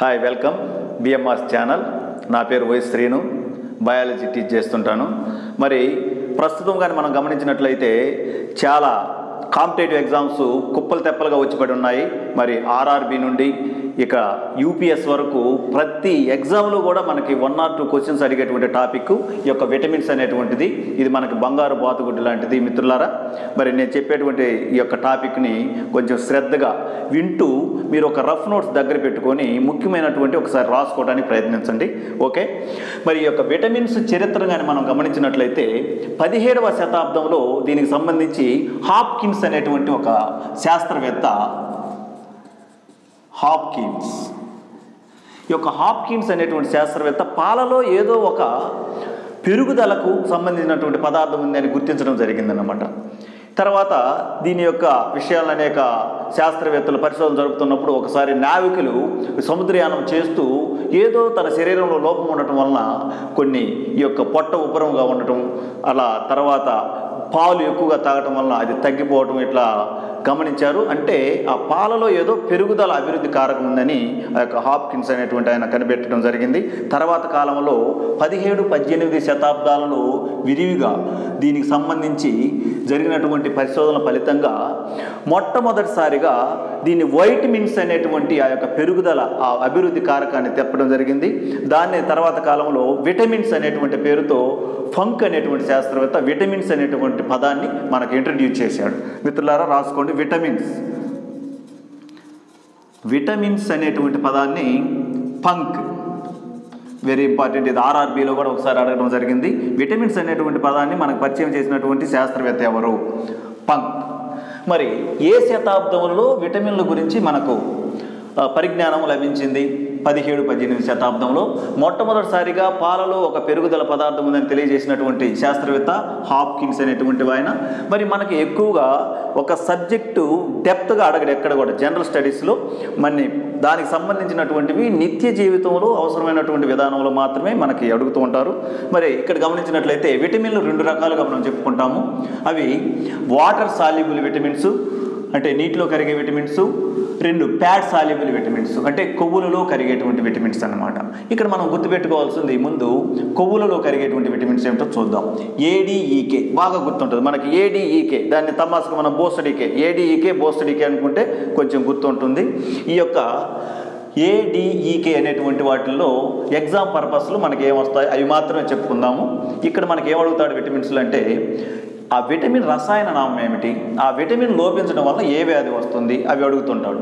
Hi welcome BMR channel నా పేరు why Srinu. Biology teach చేస్తుంటాను. మరి ప్రస్తుతం కానీ మనం గమనించినట్లయితే చాలా కాంపిటేటివ్ ఎగ్జామ్స్ కుప్పలు తెప్పలుగా వచ్చి పడి ఉన్నాయి. మరి ఆర్ఆర్బి నుండి ఇక యూపీఎస్ వరకు ప్రతి ఎగ్జామ్లో కూడా మనకి వన్ ఆర్ టూ క్వశ్చన్స్ అడిగేటువంటి టాపిక్ ఈ యొక్క విటమిన్స్ అనేటువంటిది ఇది మనకి బంగారు బాతుగుడ్డు లాంటిది మిత్రులారా. మరి నేను చెప్పేటువంటి ఈ యొక్క టాపిక్ని కొంచెం శ్రద్ధగా వింటూ మీరు ఒక రఫ్ నోట్స్ దగ్గర పెట్టుకొని ముఖ్యమైనటువంటి ఒకసారి రాసుకోవడానికి ప్రయత్నించండి. ఓకే? మరి ఈ యొక్క విటమిన్స్ చరిత్ర కానీ మనం గమనించినట్లయితే పదిహేడవ శతాబ్దంలో దీనికి సంబంధించి హాప్కిన్స్ అనేటువంటి ఒక శాస్త్రవేత్త హాప్కిన్స్ ఈ యొక్క హాప్కిన్స్ అనేటువంటి శాస్త్రవేత్త పాలలో ఏదో ఒక పెరుగుదలకు సంబంధించినటువంటి పదార్థం ఉందని గుర్తించడం జరిగిందన్నమాట. తర్వాత దీని యొక్క విషయాలను అనేక శాస్త్రవేత్తలు పరిశోధన జరుపుతున్నప్పుడు ఒకసారి నావికులు సముద్రయానం చేస్తూ ఏదో తన శరీరంలో లోపం ఉండటం వలన కొన్ని ఈ యొక్క పొట్ట ఉపరంగా ఉండటం అలా తర్వాత పాలు ఎక్కువగా తాగటం వలన అది తగ్గిపోవటం ఇట్లా గమనించారు అంటే ఆ పాలలో ఏదో పెరుగుదల అభివృద్ధి కారకం ఉందని ఆ యొక్క హాప్కిన్స్ అనేటువంటి ఆయన కనిపెట్టడం జరిగింది. తర్వాత కాలంలో పదిహేడు పద్దెనిమిది శతాబ్దాలలో విరివిగా దీనికి సంబంధించి జరిగినటువంటి పరిశోధనల ఫలితంగా మొట్టమొదటిసారిగా దీన్ని వైటమిన్స్ అనేటువంటి ఆ యొక్క పెరుగుదల ఆ అభివృద్ధి కారకాన్ని తెప్పడం జరిగింది. దాన్ని తర్వాత కాలంలో విటమిన్స్ అనేటువంటి పేరుతో ఫంక్ అనేటువంటి శాస్త్రవేత్త విటమిన్స్ అనేటువంటి పదాన్ని మనకు ఇంట్రడ్యూస్ చేశాడు. మిత్రులారా రాసుకోండి. విటమిన్స్ విటమిన్స్ అనేటువంటి పదాన్ని పంక్ వెరీ ఇంపార్టెంట్ ఇది ఆర్ఆర్బీలో కూడా ఒకసారి అడగడం జరిగింది. విటమిన్స్ అనేటువంటి పదాన్ని మనకు పరిచయం చేసినటువంటి శాస్త్రవేత్త ఎవరు? పంక్ మరి ఏ శతాబ్దంలో విటమిన్ల గురించి మనకు పరిజ్ఞానం లభించింది? పదిహేడు పద్దెనిమిది శతాబ్దంలో మొట్టమొదటిసారిగా పాలలో ఒక పెరుగుదల పదార్థం ఉందని తెలియజేసినటువంటి శాస్త్రవేత్త హాప్కిన్స్ అనేటువంటి ఆయన మరి మనకి ఎక్కువగా ఒక సబ్జెక్టు డెప్త్గా అడగడు ఎక్కడ కూడా జనరల్ స్టడీస్లో. మరి దానికి సంబంధించినటువంటివి నిత్య జీవితంలో అవసరమైనటువంటి విధానంలో మాత్రమే మనకి అడుగుతూ ఉంటారు. మరి ఇక్కడ గమనించినట్లయితే విటమిన్లు రెండు రకాలుగా మనం చెప్పుకుంటాము. అవి వాటర్ సాల్యుబుల్ విటమిన్స్ అంటే నీటిలో కరిగే విటమిన్స్ రెండు ప్యాడ్ సాల్యుబుల్ విటమిన్స్ అంటే కొవ్వులలో కరిగేటువంటి విటమిన్స్ అన్నమాట. ఇక్కడ మనం గుర్తుపెట్టుకోవాల్సింది ముందు కొవ్వులలో కరిగేటువంటి విటమిన్స్ ఏమిటో చూద్దాం. ఏడిఈకే బాగా గుర్తుంటుంది. మనకి ఏడీఈకే దాన్ని తమాసుకు మనం బోస్టడీకే ఏడిఈకే బోస్టడీకే అనుకుంటే కొంచెం గుర్తుంటుంది. ఈ యొక్క ఏడిఈకే అనేటువంటి వాటిల్లో ఎగ్జామ్ పర్పస్లో మనకి ఏమొస్తాయి? అవి మాత్రమే చెప్పుకుందాము. ఇక్కడ మనకి ఏమడుగుతాడు విటమిన్స్లు అంటే ఆ విటమిన్ రసాయన నామం ఏమిటి? ఆ విటమిన్ లోపించడం వల్ల ఏ వ్యాధి వస్తుంది? అవి అడుగుతుంటాడు.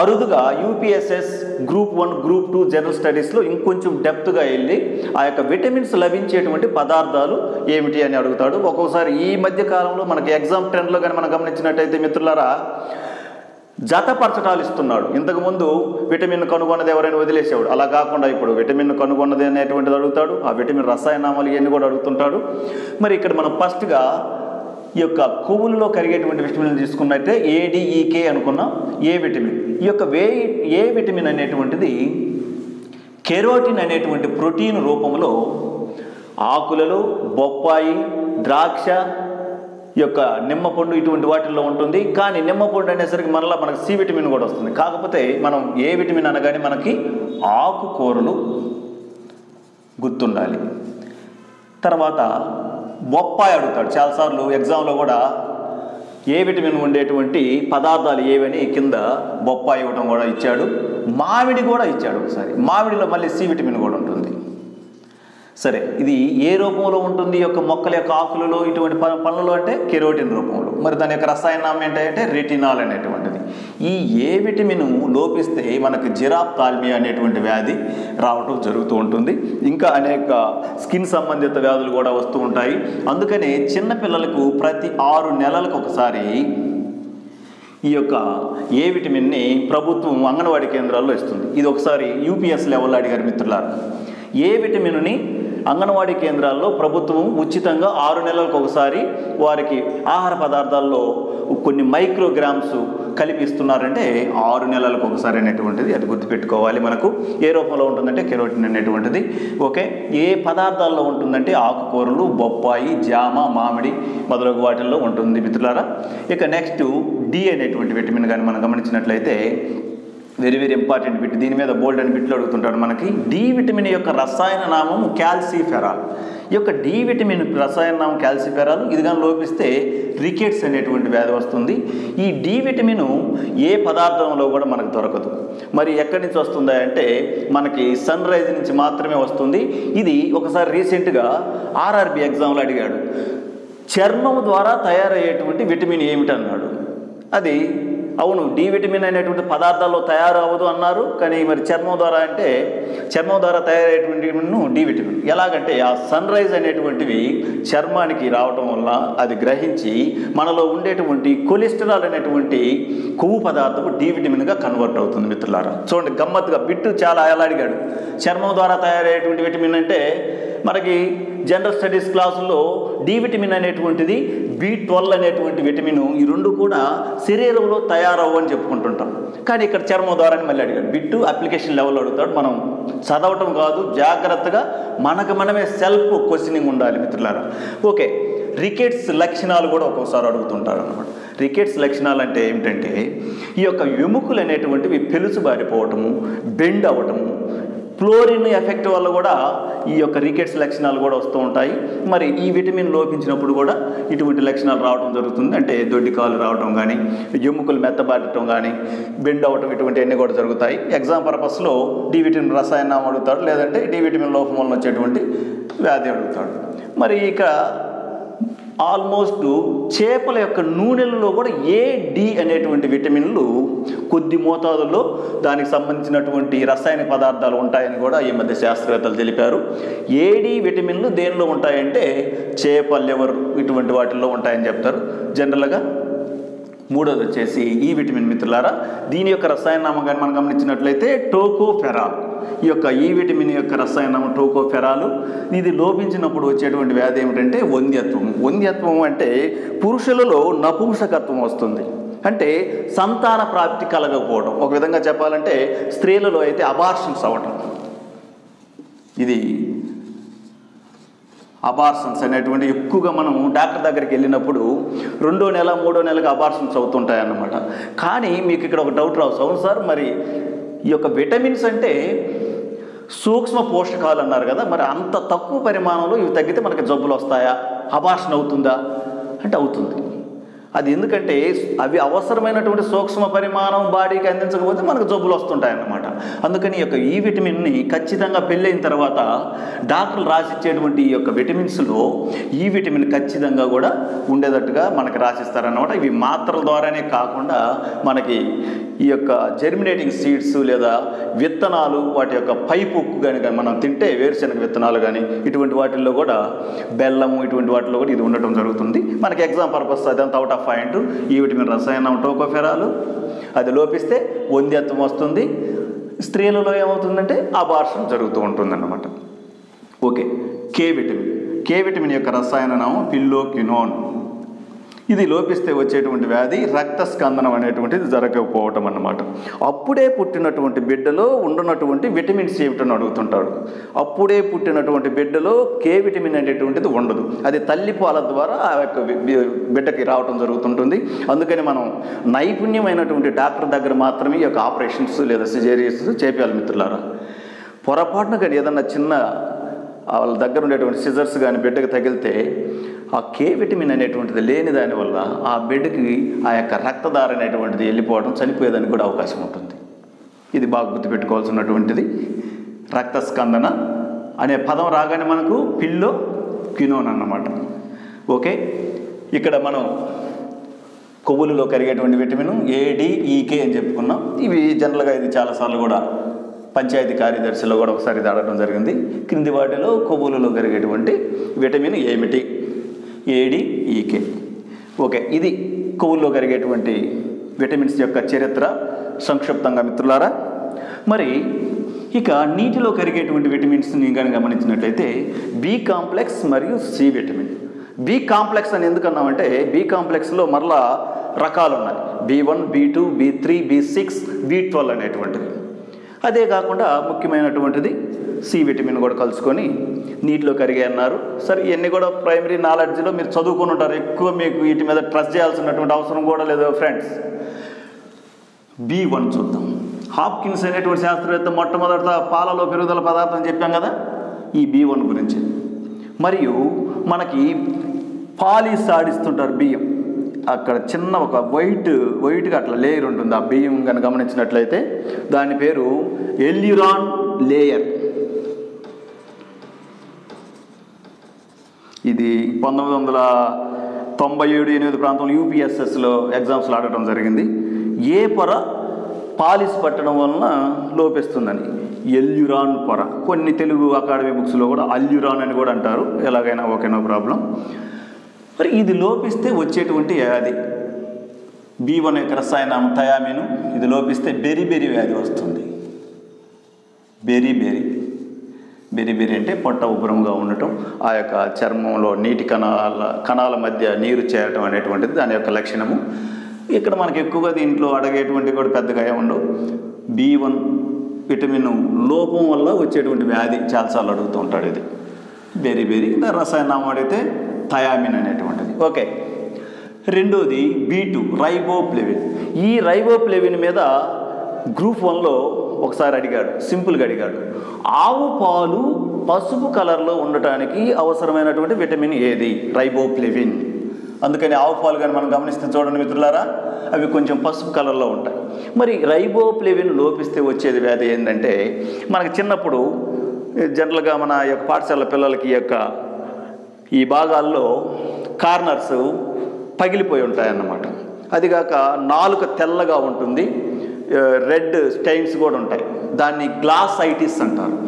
అరుదుగా UPSS group one group two general స్టడీస్లో ఇంకొంచెం డెప్త్గా వెళ్ళి ఆ యొక్క విటమిన్స్ లభించేటువంటి పదార్థాలు ఏమిటి అని అడుగుతాడు. ఒక్కొక్కసారి ఈ మధ్య కాలంలో మనకి ఎగ్జామ్ ట్రెండ్లో కానీ మనం గమనించినట్టయితే మిత్రులారా జతపరచటాలు ఇస్తున్నాడు. ఇంతకుముందు విటమిన్ కనుగొన్నది ఎవరైనా వదిలేసేవాడు. అలా కాకుండా ఇప్పుడు విటమిన్ కనుగొన్నది అనేటువంటిది అడుగుతాడు. ఆ విటమిన్ రసాయనామాలు ఇవన్నీ కూడా అడుగుతుంటాడు. మరి ఇక్కడ మనం ఫస్ట్గా ఈ యొక్క కొవ్వులలో కరిగేటువంటి విటమిన్లు తీసుకున్నట్టే ఏడిఈకే e, అనుకున్నాం ఏ విటమిన్. ఈ యొక్క వే ఏ విటమిన్ అనేటువంటిది కెరోటిన్ అనేటువంటి ప్రోటీన్ రూపంలో ఆకులలో బొప్పాయి ద్రాక్ష ఈ యొక్క నిమ్మపండు ఇటువంటి వాటిల్లో ఉంటుంది. కానీ నిమ్మపండు అనేసరికి మనలో మనకు సి విటమిన్ కూడా వస్తుంది. కాకపోతే మనం ఏ విటమిన్ అనగానే మనకి ఆకుకూరలు గుర్తుండాలి. తర్వాత బొప్పాయి అడుగుతాడు. చాలాసార్లు ఎగ్జామ్లో కూడా ఏ విటమిన్ ఉండేటువంటి పదార్థాలు ఏవని కింద బొప్పాయి ఇవ్వడం కూడా ఇచ్చాడు. మామిడి కూడా ఇచ్చాడు ఒకసారి. మామిడిలో మళ్ళీ సి విటమిన్ కూడా సరే ఇది ఏ రూపంలో ఉంటుంది? ఈ యొక్క మొక్కల యొక్క ఆకులలో ఇటువంటి ప- పనులలో అంటే కెరోటిన్ రూపంలో. మరి దాని యొక్క రసాయనం ఏంటంటే రెటినాల్ అనేటువంటిది. ఈ ఏ విటమిన్ లోపిస్తే మనకు జిరాప్తాల్మియా అనేటువంటి వ్యాధి రావటం జరుగుతూ ఉంటుంది. ఇంకా అనేక స్కిన్ సంబంధిత వ్యాధులు కూడా వస్తూ ఉంటాయి. అందుకనే చిన్నపిల్లలకు ప్రతి ఆరు నెలలకు ఒకసారి ఈ యొక్క ఏ విటమిన్ని ప్రభుత్వం అంగన్వాడీ కేంద్రాల్లో ఇస్తుంది. ఇది ఒకసారి యూపీఎస్ లెవెల్లో అడిగారు మిత్రులారు. ఏ విటమిన్ని అంగన్వాడీ కేంద్రాల్లో ప్రభుత్వం ఉచితంగా ఆరు నెలలకు ఒకసారి వారికి ఆహార పదార్థాల్లో కొన్ని మైక్రోగ్రామ్స్ కలిపిస్తున్నారంటే ఆరు నెలలకు ఒకసారి అనేటువంటిది అది గుర్తుపెట్టుకోవాలి మనకు. ఏ రూపంలో ఉంటుందంటే కెరోటిన్ అనేటువంటిది. ఓకే? ఏ పదార్థాల్లో ఉంటుందంటే ఆకుకూరలు బొప్పాయి జామ మామిడి మొదలగు వాటిల్లో ఉంటుంది మిత్రులారా. ఇక నెక్స్ట్ డి అనేటువంటి విటమిన్ కానీ మనం గమనించినట్లయితే వెరీ వెరీ ఇంపార్టెంట్ బిట్ దీని మీద బోల్డ్ అని బిట్లు అడుగుతుంటాడు మనకి. డి విటమిన్ యొక్క రసాయన నామం క్యాల్సిఫెరాల్ ఈ యొక్క డి విటమిన్ రసాయన నామం క్యాల్సిఫెరాల్ ఇది కానీ లోపిస్తే రికెట్స్ అనేటువంటి వ్యాధి వస్తుంది. ఈ డి విటమిన్ ఏ పదార్థంలో కూడా మనకు దొరకదు. మరి ఎక్కడి నుంచి వస్తుందా అంటే మనకి సన్ రైజ్ నుంచి మాత్రమే వస్తుంది. ఇది ఒకసారి రీసెంట్గా ఆర్ఆర్బి ఎగ్జామ్లో అడిగాడు. చర్మం ద్వారా తయారయ్యేటువంటి విటమిన్ ఏమిటన్నాడు? అది అవును డి విటమిన్ అనేటువంటి పదార్థాల్లో తయారవ్వదు అన్నారు కానీ మరి చర్మం ద్వారా అంటే చర్మం ద్వారా తయారయ్యేటువంటి డి విటమిన్. ఎలాగంటే ఆ సన్ రైజ్ అనేటువంటివి చర్మానికి రావటం వల్ల అది గ్రహించి మనలో ఉండేటువంటి కొలెస్ట్రాల్ అనేటువంటి కొవ్వు పదార్థం డి విటమిన్గా కన్వర్ట్ అవుతుంది మిత్రులారా. చూడండి గమ్మత్తుగా బిట్టు చాలా ఎలా అడిగాడు చర్మం ద్వారా తయారయ్యేటువంటి విటమిన్ అంటే మనకి జనరల్ స్టడీస్ క్లాసుల్లో డి విటమిన్ అనేటువంటిది బి ట్వెల్వ్ అనేటువంటి విటమిన్ ఈ రెండు కూడా శరీరంలో తయారవ్వు అని చెప్పుకుంటుంటాం. కానీ ఇక్కడ చర్మం ద్వారా మళ్ళీ అడిగాడు. బిట్టు అప్లికేషన్ లెవెల్ అడుగుతాడు. మనం చదవటం కాదు జాగ్రత్తగా మనకు మనమే సెల్ఫ్ క్వశ్చనింగ్ ఉండాలి మిత్రులారా. ఓకే రికెట్స్ లక్షణాలు కూడా ఒక్కోసారి అడుగుతుంటారు అనమాట రికెట్స్ లక్షణాలు అంటే ఏమిటంటే ఈ యొక్క ఎముకలు అనేటువంటివి పెలుసుబారిపోవటము బెండ్ అవ్వటము ఫ్లోరిన్ ఎఫెక్ట్ వల్ల కూడా ఈ యొక్క రికెట్స్ లక్షణాలు కూడా వస్తూ ఉంటాయి. మరి ఈ విటమిన్ లోపించినప్పుడు కూడా ఇటువంటి లక్షణాలు రావడం జరుగుతుంది. అంటే దొడ్డికాలు రావడం కానీ ఎముకలు మెత్తబారటం కానీ బెండ్ అవ్వటం ఇటువంటివన్నీ కూడా జరుగుతాయి. ఎగ్జామ్ పర్పస్లో డి విటమిన్ రసాయనం అడుగుతాడు. లేదంటే డి విటమిన్ లోపం వలన వచ్చేటువంటి వ్యాధి అడుగుతాడు. మరి ఇక ఆల్మోస్ట్ చేపల యొక్క నూనెలలో కూడా ఏ డి అనేటువంటి విటమిన్లు కొద్ది మోతాదులో దానికి సంబంధించినటువంటి రసాయన పదార్థాలు ఉంటాయని కూడా ఈ మధ్య శాస్త్రవేత్తలు తెలిపారు. ఏడి విటమిన్లు దేనిలో ఉంటాయంటే చేప లివర్ ఇటువంటి వాటిల్లో ఉంటాయని చెప్తారు. జనరల్గా మూడోది వచ్చేసి ఈ విటమిన్ మిత్రులారా దీని యొక్క రసాయన నామకాన్ని మనం గమనించినట్లయితే టోకోఫెరాల్. ఈ యొక్క ఈ విటమిన్ యొక్క రసాయనం టోకోఫెరాలు ఇది లోపించినప్పుడు వచ్చేటువంటి వ్యాధి ఏమిటంటే వంద్యత్వం. వంద్యత్వం అంటే పురుషులలో నపుంసకత్వం వస్తుంది. అంటే సంతాన ప్రాప్తి కలగకపోవడం. ఒక విధంగా చెప్పాలంటే స్త్రీలలో అయితే అబార్షన్స్ అవ్వటం. ఇది అబార్షన్స్ అనేటువంటి ఎక్కువగా మనం డాక్టర్ దగ్గరికి వెళ్ళినప్పుడు రెండో నెల మూడో నెలకు అబార్షన్స్ అవుతుంటాయన్నమాట. కానీ మీకు ఇక్కడ ఒక డౌట్ రావచ్చు. అవును సార్ మరి ఈ యొక్క విటమిన్స్ అంటే సూక్ష్మ పోషకాలు అన్నారు కదా మరి అంత తక్కువ పరిమాణంలో ఇవి తగ్గితే మనకి జబ్బులు వస్తాయా? అబార్షన్ అవుతుందా? అంటే అవుతుంది. అది ఎందుకంటే అవి అవసరమైనటువంటి సూక్ష్మ పరిమాణం బాడీకి అందించకపోతే మనకు జబ్బులు వస్తుంటాయి అన్నమాట అందుకని ఈ యొక్క ఈ విటమిన్ని ఖచ్చితంగా పెళ్ళైన తర్వాత డాక్టర్లు రాసిచ్చేటువంటి ఈ యొక్క విటమిన్స్లో ఈ విటమిన్ ఖచ్చితంగా కూడా ఉండేటట్టుగా మనకి రాసిస్తారన్నమాట. ఇవి మాత్రల ద్వారానే కాకుండా మనకి ఈ యొక్క జెర్మినేటింగ్ సీడ్స్ లేదా విత్తనాలు వాటి యొక్క పైపు కానీ మనం తింటే వేరుశనగ విత్తనాలు కానీ ఇటువంటి వాటిల్లో కూడా బెల్లము ఇటువంటి వాటిల్లో కూడా ఇది ఉండటం జరుగుతుంది. మనకి ఎగ్జామ్ పర్పస్ అదంతా అవుట్ ఆఫ్ పాయింట్. ఈ విటమిన్ రసాయనం టోకోఫెరాలు. అది లోపిస్తే వంద్యత్వం వస్తుంది. స్త్రీలలో ఏమవుతుందంటే అబార్షన్ జరుగుతూ ఉంటుందన్నమాట. Okay K vitamin. K vitamin యొక్క రసాయన నామం పిల్లోక్యునోన్ ఇది లోపిస్తే వచ్చేటువంటి వ్యాధి రక్త స్కందనం అనేటువంటిది జరగకపోవటం అన్నమాట. అప్పుడే పుట్టినటువంటి బిడ్డలో ఉండనటువంటి విటమిన్స్ ఏమిటని అడుగుతుంటాడు అప్పుడే పుట్టినటువంటి బిడ్డలో కే విటమిన్ అనేటువంటిది ఉండదు. అది తల్లిపాల ద్వారా ఆ యొక్క బిడ్డకి రావటం జరుగుతుంటుంది. అందుకని మనం నైపుణ్యమైనటువంటి డాక్టర్ దగ్గర మాత్రమే ఈ యొక్క ఆపరేషన్స్ లేదా సిజేరియన్స్ చేపించాలి మిత్రులారా. పొరపాటున కానీ ఏదన్నా చిన్న వాళ్ళ దగ్గర ఉండేటువంటి సిజర్స్ కానీ బిడ్డకు తగిలితే ఆ కే విటమిన్ అనేటువంటిది లేని దానివల్ల ఆ బిడ్డకి ఆ యొక్క రక్తదార అనేటువంటిది వెళ్ళిపోవడం చనిపోయేదానికి కూడా అవకాశం ఉంటుంది. ఇది బాగా గుర్తుపెట్టుకోవాల్సినటువంటిది. రక్తస్కందన అనే పదం రాగానే మనకు పిల్లో క్వినోన్ అన్నమాట. ఓకే? ఇక్కడ మనం కొవ్వులలో కరిగేటువంటి విటమిన్ ఏడిఈకే అని చెప్పుకున్నాం. ఇవి జనరల్గా ఇది చాలాసార్లు కూడా పంచాయతీ కార్యదర్శిలో కూడా ఒకసారి దాడటం జరిగింది. క్రింది వాటిలో కొవ్వులలో కరిగేటువంటి విటమిన్ ఏమిటి? A D E K okay ఇది కొవ్వుల్లో కరిగేటువంటి విటమిన్స్ యొక్క చరిత్ర. సంక్షిప్తంగా మిత్రులారా మరి ఇక నీటిలో కరిగేటువంటి విటమిన్స్ని కానీ గమనించినట్లయితే బి కాంప్లెక్స్ మరియు సి విటమిన్. బి కాంప్లెక్స్ అని ఎందుకన్నామంటే బి కాంప్లెక్స్లో మరలా రకాలు ఉన్నాయి B one B two B three B six B twelve అనేటువంటివి. అదే కాకుండా ముఖ్యమైనటువంటిది సి విటమిన్ కూడా కలుసుకొని నీటిలో కరిగే అన్నారు. సరే ఇవన్నీ కూడా ప్రైమరీ నాలెడ్జ్లో మీరు చదువుకుని ఉంటారు. ఎక్కువ మీకు వీటి మీద ట్రస్ట్ చేయాల్సినటువంటి అవసరం కూడా లేదు ఫ్రెండ్స్ బి వన్ చూద్దాం. హాప్కిన్స్ అనేటువంటి శాస్త్రవేత్త మొట్టమొదట పాలలో పెరుగుదల పదార్థం చెప్పాం కదా? ఈ బి వన్ గురించి. మరియు మనకి పాలిస్ ఆడిస్తుంటారు బియ్యం. అక్కడ చిన్న ఒక వైట్ వైట్గా అట్లా లేయర్ ఉంటుంది. ఆ బియ్యం కనుక గమనించినట్లయితే దాని పేరు ఎల్యురాన్ లేయర్. ఇది పంతొమ్మిది వందల తొంభై ఏడు ఎనిమిది ప్రాంతంలో యూపీఎస్ఎస్లో ఎగ్జామ్స్లో ఆడటం జరిగింది. ఏ పొర పాలిస్ పట్టడం వలన లోపిస్తుందని. ఎల్యురాన్ పొర. కొన్ని తెలుగు అకాడమీ బుక్స్లో కూడా అల్యురాన్ అని కూడా అంటారు. ఎలాగైనా ఓకేనో ప్రాబ్లం. మరి ఇది లోపిస్తే వచ్చేటువంటి వ్యాధి. బి వన్ యొక్క రసాయనం థయామిను ఇది లోపిస్తే బెరిబెరి వ్యాధి వస్తుంది. బెరిబెరి బెరిబెరి బెరి అంటే పొట్ట ఉబ్బరంగా ఉండటం ఆ యొక్క చర్మంలో నీటి కణాల కణాల మధ్య నీరు చేరటం అనేటువంటిది దాని యొక్క లక్షణము. ఇక్కడ మనకి ఎక్కువగా దీంట్లో అడగేటువంటి కూడా పెద్దగా ఏముండవు బి వన్ విటమిన్ లోపం వల్ల వచ్చేటువంటి వ్యాధి చాలాసార్లు అడుగుతూ ఉంటాడు ఇది. బెరిబెరి రసాయనం అడిగితే థయామిన్ అనేటువంటిది. ఓకే. రెండోది బీ టూ రైబోప్లెవిన్. ఈ రైబోప్లెవిన్ మీద గ్రూప్ వన్లో ఒకసారి అడిగాడు సింపుల్గా అడిగాడు. ఆవు పాలు పసుపు కలర్లో ఉండటానికి అవసరమైనటువంటి విటమిన్ ఏది? రైబోప్లెవిన్. అందుకని ఆవు పాలు కానీ మనం గమనిస్తే చూడండి మిత్రులారా అవి కొంచెం పసుపు కలర్లో ఉంటాయి. మరి రైబోప్లెవిన్ లోపిస్తే వచ్చేది వ్యాధి ఏంటంటే మనకు చిన్నప్పుడు జనరల్గా మన యొక్క పాఠశాల పిల్లలకి ఈ యొక్క ఈ భాగాల్లో కార్నర్స్ పగిలిపోయి ఉంటాయన్నమాట. అదిగాక నాలుక తెల్లగా ఉంటుంది రెడ్ స్టైన్స్ కూడా ఉంటాయి. దాన్ని గ్లాస్ ఐటిస్ అంటారు.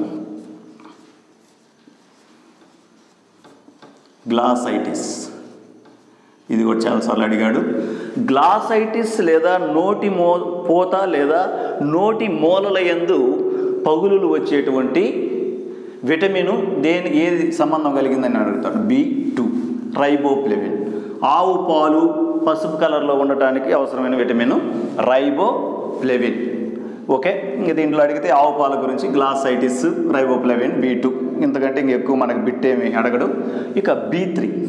గ్లాసైటిస్. ఇది కూడా చాలాసార్లు అడిగాడు. గ్లాసైటిస్ లేదా నోటి మో పోత లేదా నోటి మూలల యందు పగులులు వచ్చేటువంటి విటమిన్ దేని ఏది సంబంధం కలిగిందని అడుగుతాడు? B two. రైబోప్లెవిన్. ఆవు పాలు పసుపు కలర్లో ఉండటానికి అవసరమైన విటమిన్ రైబోప్లెవిన్. ఓకే ఇంక దీంట్లో అడిగితే ఆవు పాల గురించి గ్లాసైటిస్ రైబోప్లెవిన్ బి టూ. ఇంతకంటే ఇంక ఎక్కువ మనకు బిట్టేమి అడగడు. ఇక బి త్రీ.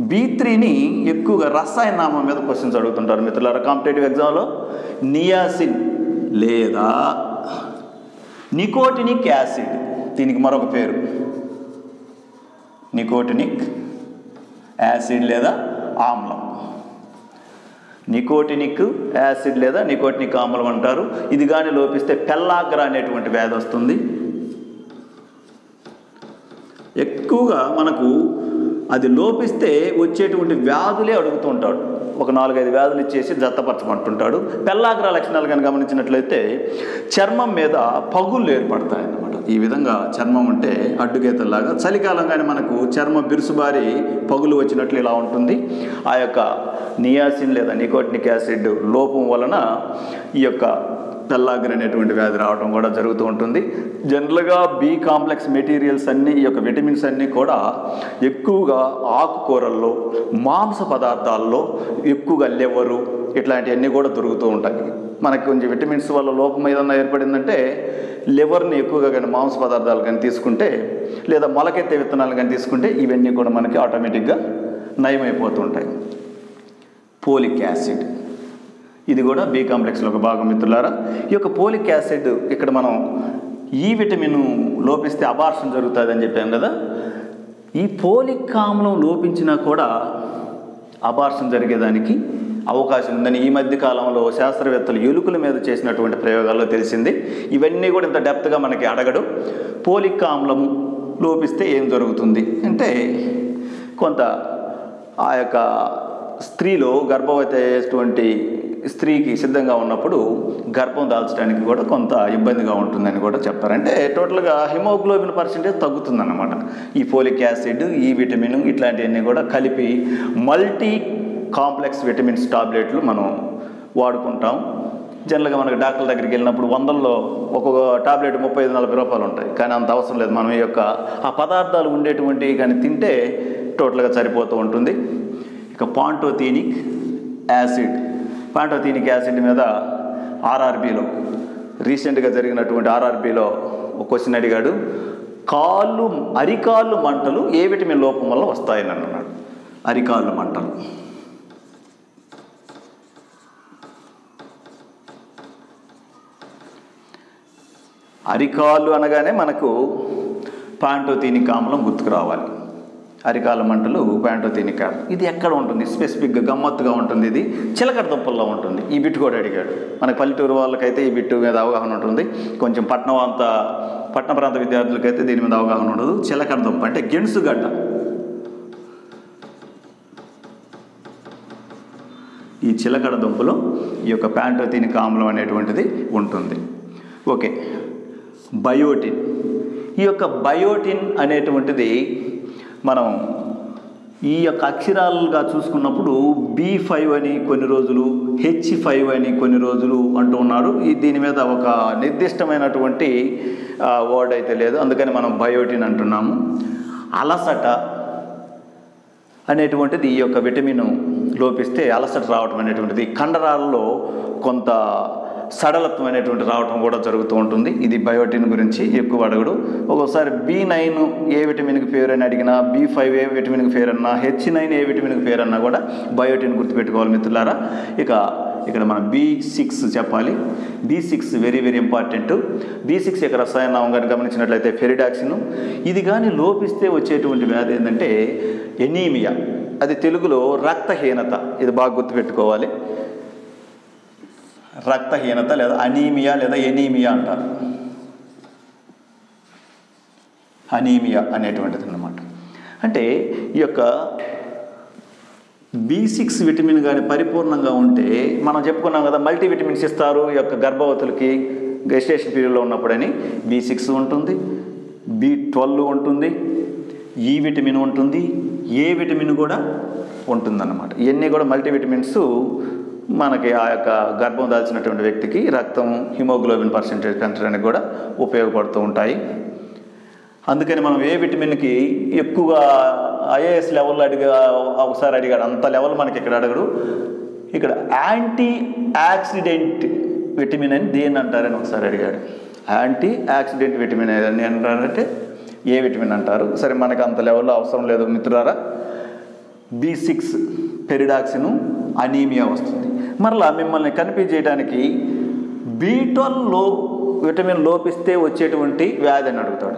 బి త్రీని ఎక్కువగా రసాయన నామం మీద క్వశ్చన్స్ అడుగుతుంటారు మిత్రులారా. కాంపిటేటివ్ ఎగ్జామ్లో నియాసిన్ లేదా నికోటినిక్ యాసిడ్. దీనికి మరొక పేరు. నికోటినిక్ యాసిడ్ లేదా ఆమ్లం. నికోటినిక్ యాసిడ్ లేదా నికోటినిక్ ఆమ్లం అంటారు. ఇది కానీ లోపిస్తే పెల్లాగ్రా అనేటువంటి వ్యాధి వస్తుంది. ఎక్కువగా మనకు అది లోపిస్తే వచ్చేటువంటి వ్యాధులే అడుగుతుంటాడు ఒక నాలుగైదు వ్యాధులు ఇచ్చేసి జత్తపరచమంటుంటాడు పెల్లాగ్ర లక్షణాలు కానీ గమనించినట్లయితే చర్మం మీద పగుళ్ళు ఏర్పడతాయి అన్నమాట ఈ విధంగా చర్మం ఉంటే అడ్డుగీతల్లాగా చలికాలం కానీ మనకు చర్మం బిరుసుబారి పగులు వచ్చినట్లు ఇలా ఉంటుంది. ఆ యొక్క నియాసిన్ లేదా నికోటినిక్ యాసిడ్ లోపం వలన ఈ యొక్క పెల్లాగ్ర అనేటువంటి వ్యాధి రావడం కూడా జరుగుతూ ఉంటుంది. జనరల్గా బి కాంప్లెక్స్ మెటీరియల్స్ అన్నీ ఈ యొక్క విటమిన్స్ అన్నీ కూడా ఎక్కువగా ఆకుకూరల్లో మాంస పదార్థాల్లో ఎక్కువగా లెవరు ఇట్లాంటివన్నీ కూడా దొరుకుతూ ఉంటాయి. మనకి కొంచెం విటమిన్స్ వల్ల లోపం ఏదన్నా ఏర్పడిందంటే లివర్ని ఎక్కువగా కానీ మాంస పదార్థాలు కానీ తీసుకుంటే లేదా మొలకెత్తే విత్తనాలు కానీ తీసుకుంటే ఇవన్నీ కూడా మనకి ఆటోమేటిక్గా నయమైపోతుంటాయి పోలిక్ యాసిడ్. ఇది కూడా బి కాంప్లెక్స్లో ఒక భాగం మిత్రులారా. ఈ యొక్క పోలిక్ యాసిడ్ ఇక్కడ మనం e ఈ విటమిన్ లోపిస్తే అబార్షన్ జరుగుతుంది అని చెప్పాం కదా. ఈ పోలిక్ ఆమ్లం లోపించినా కూడా అబార్షన్ జరిగేదానికి అవకాశం ఉందని ఈ మధ్య కాలంలో శాస్త్రవేత్తలు ఎలుకల మీద చేసినటువంటి ప్రయోగాల్లో తెలిసింది. ఇవన్నీ కూడా ఇంత డెప్త్గా మనకి అడగడు. పోలిక్ ఆమ్లము లోపిస్తే ఏం జరుగుతుంది అంటే కొంత ఆ యొక్క స్త్రీలో గర్భవతి అయ్యేటువంటి స్త్రీకి సిద్ధంగా ఉన్నప్పుడు గర్భం దాల్చడానికి కూడా కొంత ఇబ్బందిగా ఉంటుందని కూడా చెప్తారు. అంటే టోటల్గా హిమోగ్లోబిన్ పర్సెంటేజ్ తగ్గుతుందన్నమాట. ఈ ఫోలిక్ యాసిడ్ ఈ విటమిన్ ఇట్లాంటివన్నీ కూడా కలిపి మల్టీ కాంప్లెక్స్ విటమిన్స్ టాబ్లెట్లు మనం వాడుకుంటాం. జనరల్గా మనకి డాక్టర్ దగ్గరికి వెళ్ళినప్పుడు వందల్లో ఒక్కొక్క టాబ్లెట్ ముప్పై ఐదు నలభై రూపాయలు ఉంటాయి. కానీ అంత అవసరం లేదు. మనం ఈ యొక్క ఆ పదార్థాలు ఉండేటువంటివి కానీ తింటే టోటల్గా సరిపోతూ ఉంటుంది. ఇక పాంటోథీనిక్ యాసిడ్. పాంటోతీనిక్ యాసిడ్ మీద ఆర్ఆర్బిలో రీసెంట్గా జరిగినటువంటి ఆర్ఆర్బిలో ఒక క్వశ్చన్ అడిగాడు కాళ్ళు అరికాళ్ళు మంటలు ఏ విటమిన్ లోపం వల్ల వస్తాయని అన్నాడు. అరికాళ్ళు మంటలు. అరికాళ్ళు అనగానే మనకు పాంటోతీనిక్ ఆమ్లం గుర్తుకు రావాలి. అరికాల మంటలు పాంటోతీనిక్ ఆమ్లం ఇది ఎక్కడ ఉంటుంది? స్పెసిఫిక్గా గమ్మత్తుగా ఉంటుంది ఇది. చిలకడ దుంపల్లో ఉంటుంది. ఈ బిట్టు కూడా అడిగాడు. మన పల్లెటూరు వాళ్ళకైతే ఈ బిట్టు మీద అవగాహన ఉంటుంది. కొంచెం పట్నం అంత పట్టణ ప్రాంత విద్యార్థులకైతే దీని మీద అవగాహన ఉండదు. చిలకడ దుంప అంటే గెణుసుగడ్డ ఈ చిలకడ దుంపలో ఈ యొక్క ప్యాంటోథినిక్ ఆమ్లం అనేటువంటిది ఉంటుంది. ఓకే. బయోటిన్. ఈ యొక్క బయోటిన్ అనేటువంటిది మనం ఈ యొక్క అక్షరాలుగా చూసుకున్నప్పుడు బి ఫైవ్ అని కొన్ని రోజులు హెచ్ ఫైవ్ అని కొన్ని రోజులు అంటూ ఉన్నారు ఈ దీని మీద ఒక నిర్దిష్టమైనటువంటి వర్డ్ అయితే లేదు. అందుకని మనం బయోటిన్ అంటున్నాము. అలసట అనేటువంటిది ఈ యొక్క విటమిన్ లోపిస్తే అలసట రావటం అనేటువంటిది కండరాలలో కొంత సడలత్వం అనేటువంటి రావటం కూడా జరుగుతూ ఉంటుంది. ఇది బయోటిన్ గురించి ఎక్కువ అడగడు. ఒక్కోసారి బి నైన్ ఏ విటమిన్కి పేరు అని అడిగినా బి ఫైవ్ ఏ విటమిన్కి పేరు అన్నా హెచ్ నైన్ ఏ విటమిన్కి పేరు అన్నా కూడా బయోటిన్ గుర్తుపెట్టుకోవాలి మిత్రులారా. ఇక ఇక్కడ మనం బి సిక్స్ చెప్పాలి. B six very very important. B six యొక్క రసాయనం కానీ గమనించినట్లయితే ఫెరిడాక్సిన్. ఇది కానీ లోపిస్తే వచ్చేటువంటి వ్యాధి ఏంటంటే ఎనీమియా. అది తెలుగులో రక్తహీనత. ఇది బాగా గుర్తుపెట్టుకోవాలి. రక్తహీనత లేదా అనీమియా లేదా ఎనీమియా అంటారు. అనీమియా అనేటువంటిది అన్నమాట అంటే ఈ యొక్క బి సిక్స్ విటమిన్ కానీ పరిపూర్ణంగా ఉంటే మనం చెప్పుకున్నాం కదా మల్టీ విటమిన్స్ ఇస్తారు ఈ యొక్క గర్భవతులకి గెస్టేషన్ పీరియడ్లో ఉన్నప్పుడని బి సిక్స్ ఉంటుంది బి ట్వెల్వ్ ఉంటుంది e ఈ విటమిన్ ఉంటుంది ఏ విటమిన్ కూడా ఉంటుందన్నమాట. ఇవన్నీ కూడా మల్టీ విటమిన్స్ మనకి ఆ యొక్క గర్భం దాల్చినటువంటి వ్యక్తికి రక్తం హిమోగ్లోబిన్ పర్సెంటేజ్ పెంచడానికి కూడా ఉపయోగపడుతూ ఉంటాయి. అందుకని మనం ఏ విటమిన్కి ఎక్కువగా ఐఏఎస్ లెవెల్లో అడిగా ఒకసారి అడిగాడు అంత లెవెల్ మనకి ఇక్కడ అడగడు. ఇక్కడ యాంటీ యాక్సిడెంట్ విటమిన్ అని దేని అంటారని ఒకసారి అడిగాడు. యాంటీ యాక్సిడెంట్ విటమిన్ అని అంటారంటే ఏ విటమిన్ అంటారు? సరే మనకు అంత లెవెల్లో అవసరం లేదు మిత్రులారా. బి సిక్స్ పెరిడాక్సిను అనీమియా వస్తుంది. మరలా మిమ్మల్ని కనిపించేయడానికి చేయడానికి బీ లో విటమిన్ లోపిస్తే వచ్చేటువంటి వ్యాధి అని అడుగుతాడు.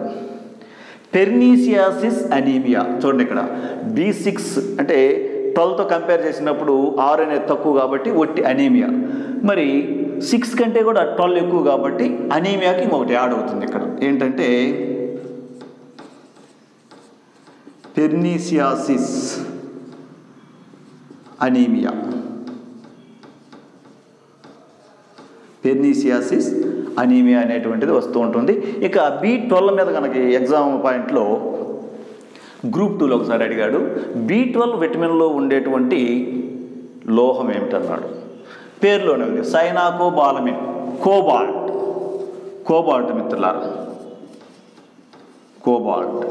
Pernicious anaemia. చూడండి ఇక్కడ. బి సిక్స్ అంటే ట్వెల్వ్తో కంపేర్ చేసినప్పుడు ఆరు అనేది తక్కువ కాబట్టి ఒట్టి అనీమియా. మరి సిక్స్ కంటే కూడా ట్వెల్వ్ ఎక్కువ కాబట్టి అనీమియాకి ఇంకొకటి యాడ్ అవుతుంది ఇక్కడ. ఏంటంటే పెర్నీసియాసిస్ అనీమియా. పెర్నీసియాసిస్ అనీమియా అనేటువంటిది వస్తూ ఉంటుంది. ఇక బి ట్వెల్వ్ మీద కనుక ఎగ్జామ్ పాయింట్లో గ్రూప్ టూలో ఒకసారి అడిగాడు బి ట్వెల్వ్ విటమిన్లో ఉండేటువంటి లోహం ఏమిటన్నాడు? పేర్లోనే ఉంది సైనాకో బాలమిన్ కోబాల్ట్. కోబాల్ట్ మిత్రులారా కోబాల్ట్.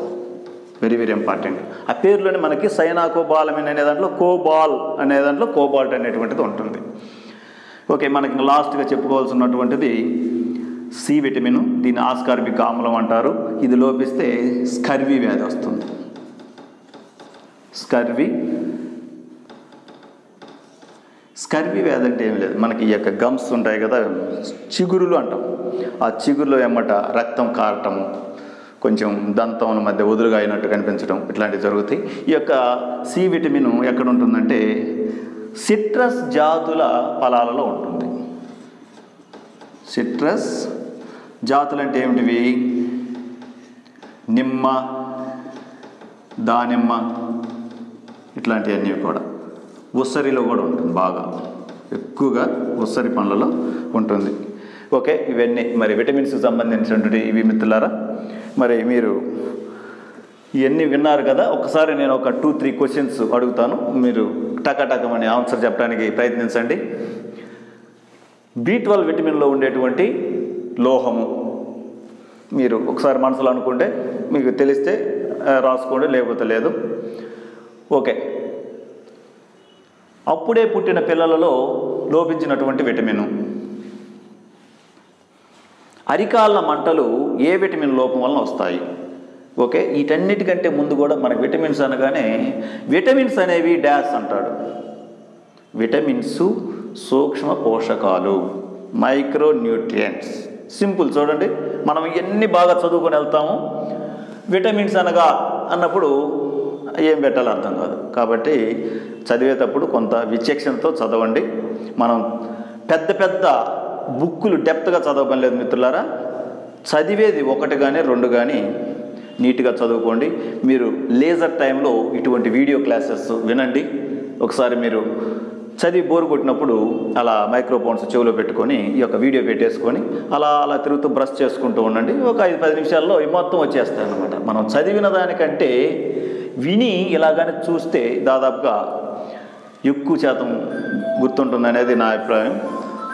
Very very important. ఆ పేర్లోనే మనకి సైనాకోబాలమిన్ అనే దాంట్లో కోబాల్ అనే దాంట్లో కోబాల్ట్ అనేటువంటిది ఉంటుంది. ఓకే మనకి లాస్ట్గా చెప్పుకోవాల్సినటువంటిది సి విటమిన్ దీన్ని ఆస్కార్బిక్ ఆమ్లం అంటారు. ఇది లోపిస్తే స్కర్వి వ్యాధి వస్తుంది. స్కర్వి. స్కర్వి వ్యాధి అంటే ఏం లేదు. మనకి ఈ యొక్క గమ్స్ ఉంటాయి కదా చిగురులు అంటాం. ఆ చిగురులో ఏమట రక్తం కారటము కొంచెం దంతం మధ్య వదులుగా అయినట్టు కనిపించడం ఇట్లాంటివి జరుగుతాయి. ఈ యొక్క సి విటమిన్ ఎక్కడ ఉంటుందంటే సిట్రస్ జాతుల ఫలాలలో ఉంటుంది. సిట్రస్ జాతులు అంటే ఏమిటివి? నిమ్మ దానిమ్మ ఇట్లాంటివన్నీ కూడా. ఉసరిలో కూడా ఉంటుంది బాగా. ఎక్కువగా ఉసరి పండ్లలో ఉంటుంది. ఓకే ఇవన్నీ. మరి విటమిన్స్కి సంబంధించినటువంటి ఇవి మిత్రులారా? మరి మీరు ఇవన్నీ విన్నారు కదా ఒకసారి నేను ఒక టూ త్రీ క్వశ్చన్స్ అడుగుతాను. మీరు టకటకమని ఆన్సర్ చెప్పడానికి ప్రయత్నించండి. బి ట్వెల్వ్ విటమిన్లో ఉండేటువంటి లోహము మీరు ఒకసారి మనసులో అనుకుంటే మీకు తెలిస్తే రాసుకోండి లేకపోతే లేదు. ఓకే. అప్పుడే పుట్టిన పిల్లలలో లోపించినటువంటి విటమిన్ అరికాళ్ళ మంటలు ఏ విటమిన్ లోపం వలన వస్తాయి? ఓకే? వీటన్నిటికంటే ముందు కూడా మనకు విటమిన్స్ అనగానే విటమిన్స్ అనేవి డాష్ అంటాడు. విటమిన్స్ సూక్ష్మ పోషకాలు మైక్రో న్యూట్రియంట్స్ సింపుల్ చూడండి. మనం ఎన్ని బాగా చదువుకొని వెళ్తాము విటమిన్స్ అనగా అన్నప్పుడు ఏం పెట్టాలో అర్థం కాదు. కాబట్టి చదివేటప్పుడు కొంత విచక్షణతో చదవండి. మనం పెద్ద పెద్ద బుక్కులు డెప్త్గా చదవడం లేదు మిత్రులారా. చదివేది ఒకటి కానీ రెండు కానీ నీట్గా చదువుకోండి. మీరు లేజర్ టైంలో ఇటువంటి వీడియో క్లాసెస్ వినండి. ఒకసారి మీరు చదివి బోరు కొట్టినప్పుడు అలా మైక్రోఫోన్స్ చెవిలో పెట్టుకొని ఈ యొక్క వీడియో పెట్టేసుకొని అలా అలా తిరుగుతూ బ్రష్ చేసుకుంటూ ఉండండి. ఒక ఐదు పది నిమిషాల్లో ఈ మొత్తం వచ్చేస్తాయి మనం చదివిన దానికంటే విని ఇలాగానే చూస్తే దాదాపుగా ఎక్కువ శాతం గుర్తుంటుంది అనేది నా అభిప్రాయం.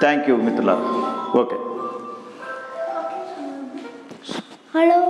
థ్యాంక్ యూ మిత్రుల ఓకే. హలో.